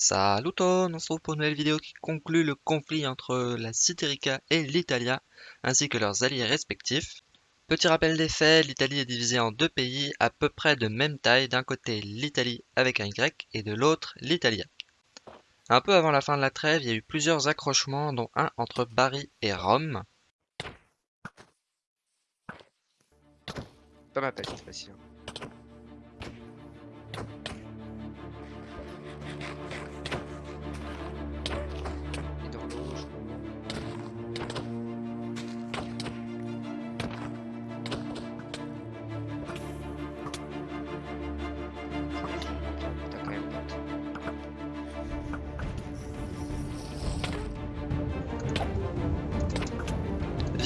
Salut on se retrouve pour une nouvelle vidéo qui conclut le conflit entre la Citerica et l'Italia, ainsi que leurs alliés respectifs. Petit rappel des faits, l'Italie est divisée en deux pays à peu près de même taille, d'un côté l'Italie avec un Y et de l'autre l'Italia. Un peu avant la fin de la trêve, il y a eu plusieurs accrochements, dont un entre Bari et Rome. Pas ma pelle cette fois-ci.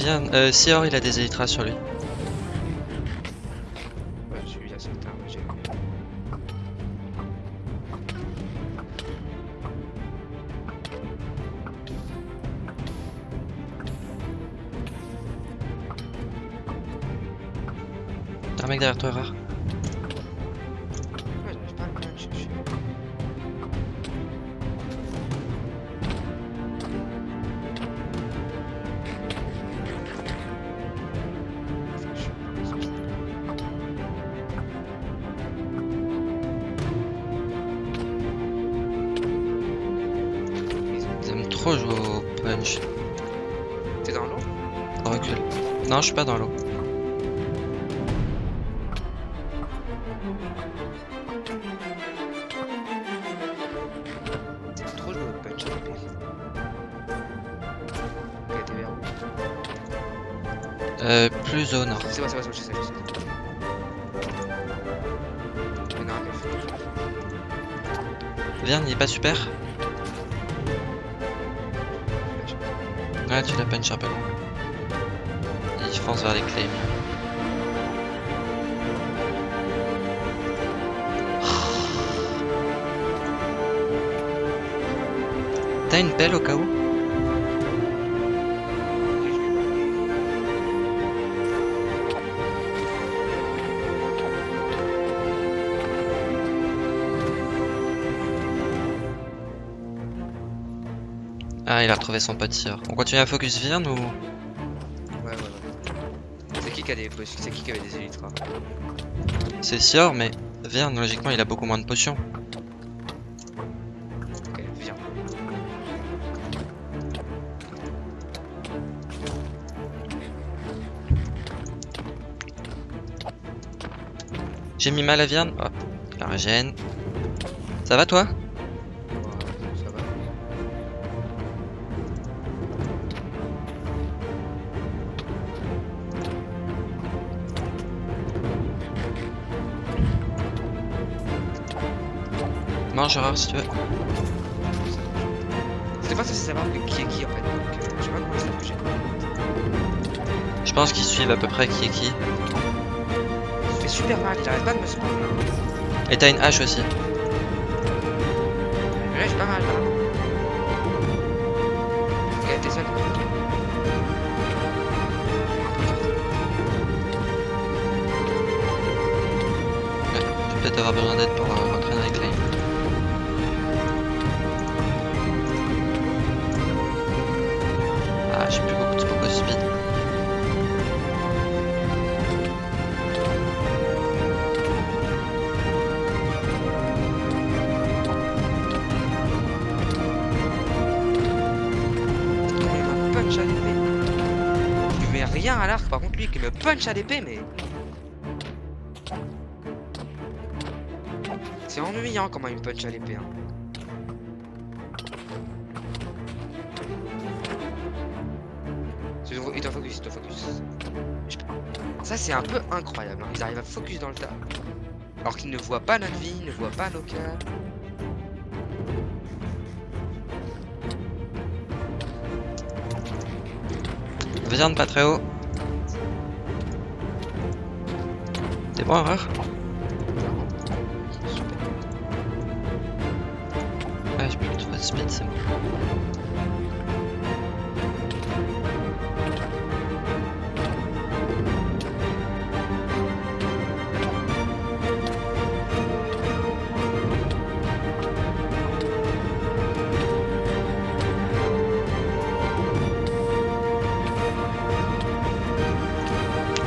Viens, euh, Sior il a des élytras sur lui. Un mec derrière toi, rare. Je suis pas dans l'eau. T'aimes trop Euh, plus au nord. C'est bon, c'est bon, c'est bon, je sais, je sais. Mais non, mais Viens, il est pas super Ouais, tu la punch un peu vers les claims. T'as une pelle au cas où? Ah, il a retrouvé son pote. On continue à focus Virn ou? Qui qui a des potions C'est qui qui avait des élytras c'est Sior, mais Virn, logiquement, il a beaucoup moins de potions. Ok, viens. J'ai mis mal à Virn. Hop, la régène. Ça va toi? Mange rare si tu veux. C'est pas censé savoir qui est qui en fait. Donc, euh, je sais pas comment ça bouger. Je pense qu'ils suivent à peu près qui est qui. Il fait super mal, il arrête pas de me spawn là. Et t'as une hache aussi. Là j'ai pas mal là. Ok, t'es seul. Ouais, tu vas peut-être avoir besoin d'aide pour par contre lui qui me punch à l'épée, mais. C'est ennuyant comment il me punch à l'épée. Hein. Il doit focus, il doit focus. Ça c'est un peu incroyable. hein. Ils arrivent à focus dans le tas. Alors qu'ils ne voient pas notre vie, ils ne voient pas nos cœurs. Viande pas très haut. T'es mort, hein Super. Ah, j'ai plus de fast speed, c'est bon.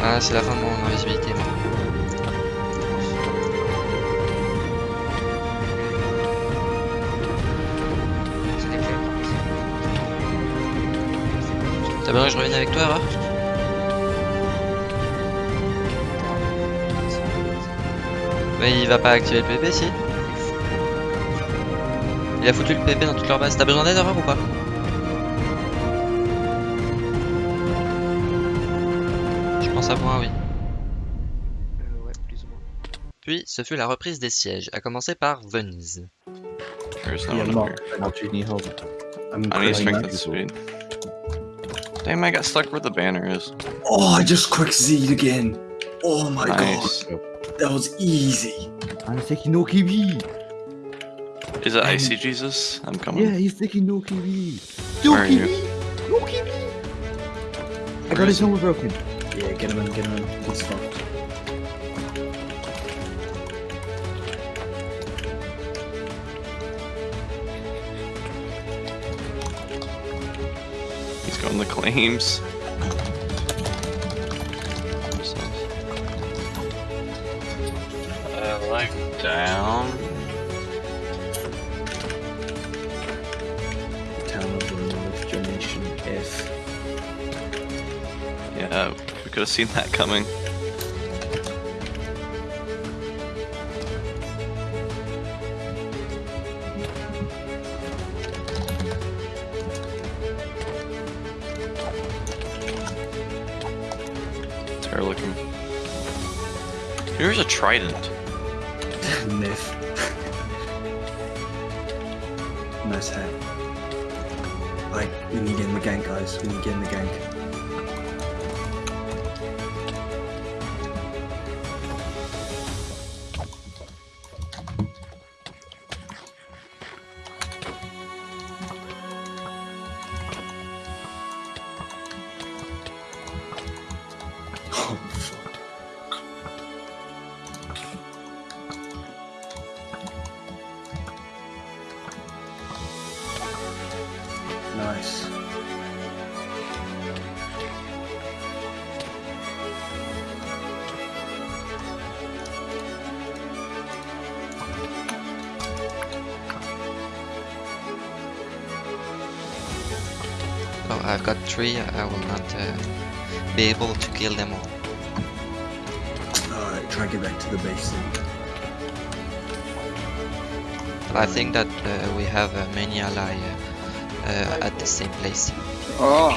Ah, c'est la fin de mon invisibilité. Moi. Que je revienne avec toi, Erreur Mais il va pas activer le PP, si Il a foutu le PP dans toute leur base. T'as besoin d'aide, Erreur, ou pas? Je pense à moi, oui. Euh, ouais, plus ou moins. Puis, ce fut la reprise des sièges, à commencer par Venise. There's no Yeah. I'm Damn, I got stuck where the banner is. Oh, I just quick Z'd again. Oh my Nice. god, that was easy. I'm taking no KB. Is it Um, Icy Jesus? I'm coming. Yeah, he's taking no KB. No Where are you? No KB. I got his is helmet broken. Yeah, get him in, get him in. He's fucked. He's the claims. Uh, like down. Town of the North Generation F. Yeah, we could have seen that coming. Here's a trident. Myth. nice hat. Like, we need to get in the gank, guys. We need to get in the gank. Oh, I've got three. I will not uh, be able to kill them all. Alright, try to get back to the base then. I think that uh, we have uh, many ally uh, uh, at the same place. Oh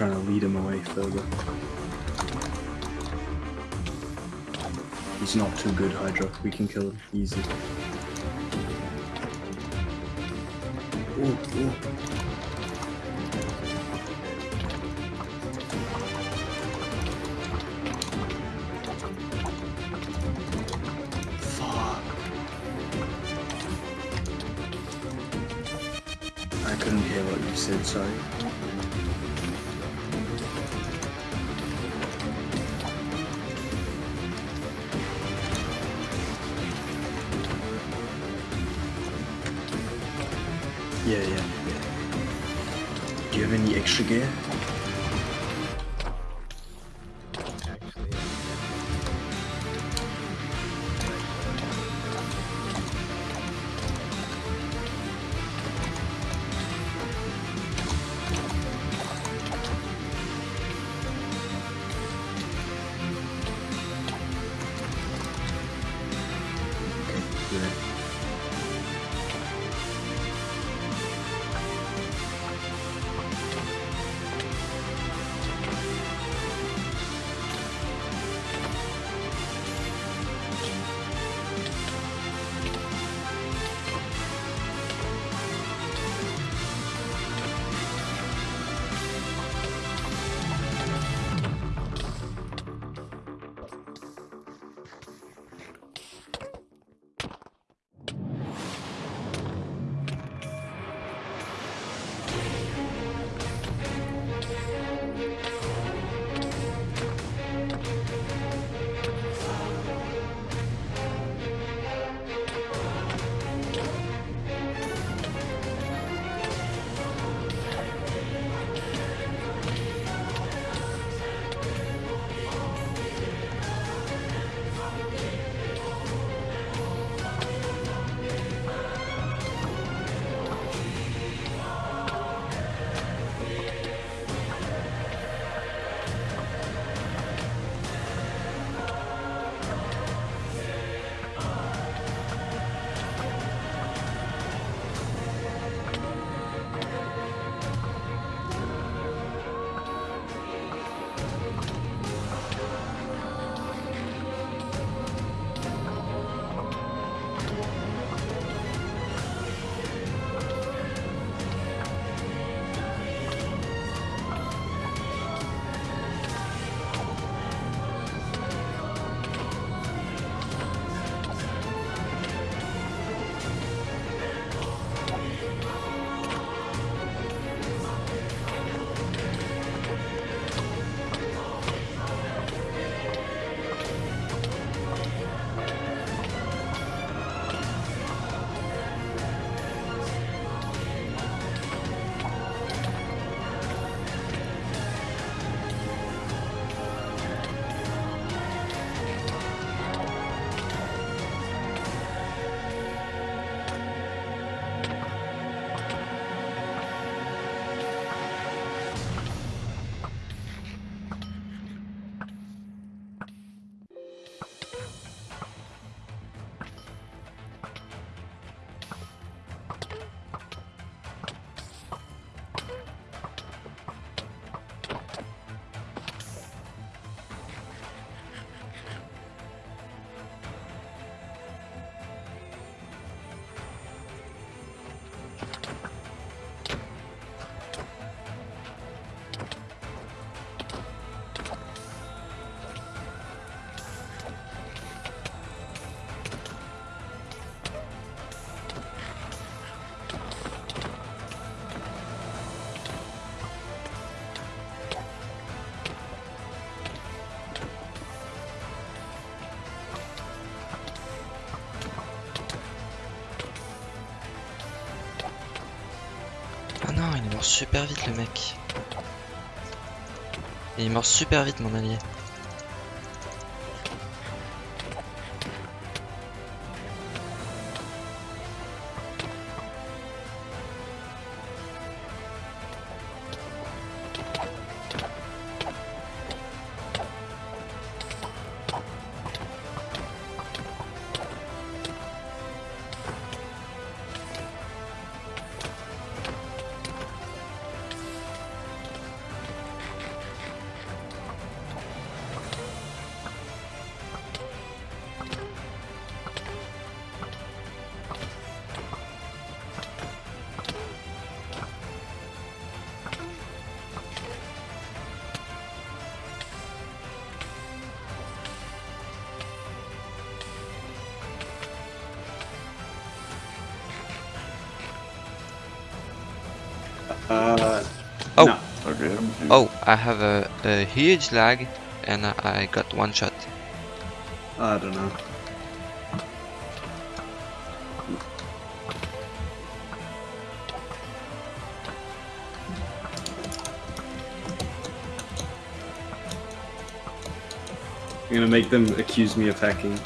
trying to lead him away further. He's not too good, Hydra. We can kill him easy. Ooh, ooh. Fuck. I couldn't hear what you said, sorry. again? Mort super vite le mec. Il mort super vite mon allié. Uh, oh. No. Oh, I have a, a huge lag and I got one shot. I don't know. You're gonna make them accuse me of hacking.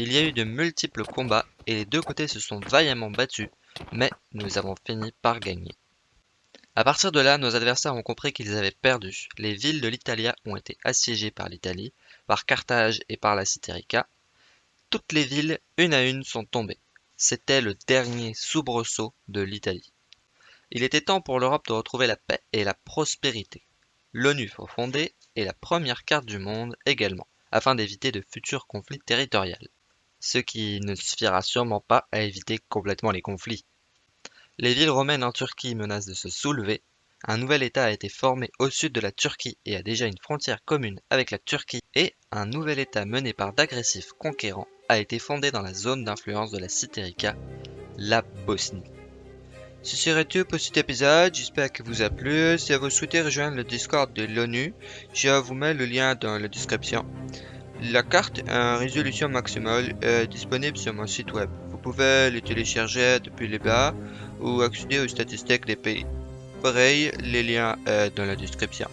Il y a eu de multiples combats et les deux côtés se sont vaillamment battus, mais nous avons fini par gagner. À partir de là, nos adversaires ont compris qu'ils avaient perdu. Les villes de l'Italia ont été assiégées par l'Italie, par Carthage et par la Citerica. Toutes les villes, une à une, sont tombées. C'était le dernier soubresaut de l'Italie. Il était temps pour l'Europe de retrouver la paix et la prospérité. L'ONU fut fondée et la première carte du monde également, afin d'éviter de futurs conflits territoriaux. Ce qui ne suffira sûrement pas à éviter complètement les conflits. Les villes romaines en Turquie menacent de se soulever. Un nouvel État a été formé au sud de la Turquie et a déjà une frontière commune avec la Turquie. Et un nouvel État mené par d'agressifs conquérants a été fondé dans la zone d'influence de la Citerica, la Bosnie. Ce serait tout pour cet épisode, j'espère que vous a plu. Si vous souhaitez rejoindre le Discord de l'ONU, je vous mets le lien dans la description. La carte en résolution maximale est disponible sur mon site web. Vous pouvez le télécharger depuis les bas ou accéder aux statistiques des pays. Pareil, les liens sont dans la description.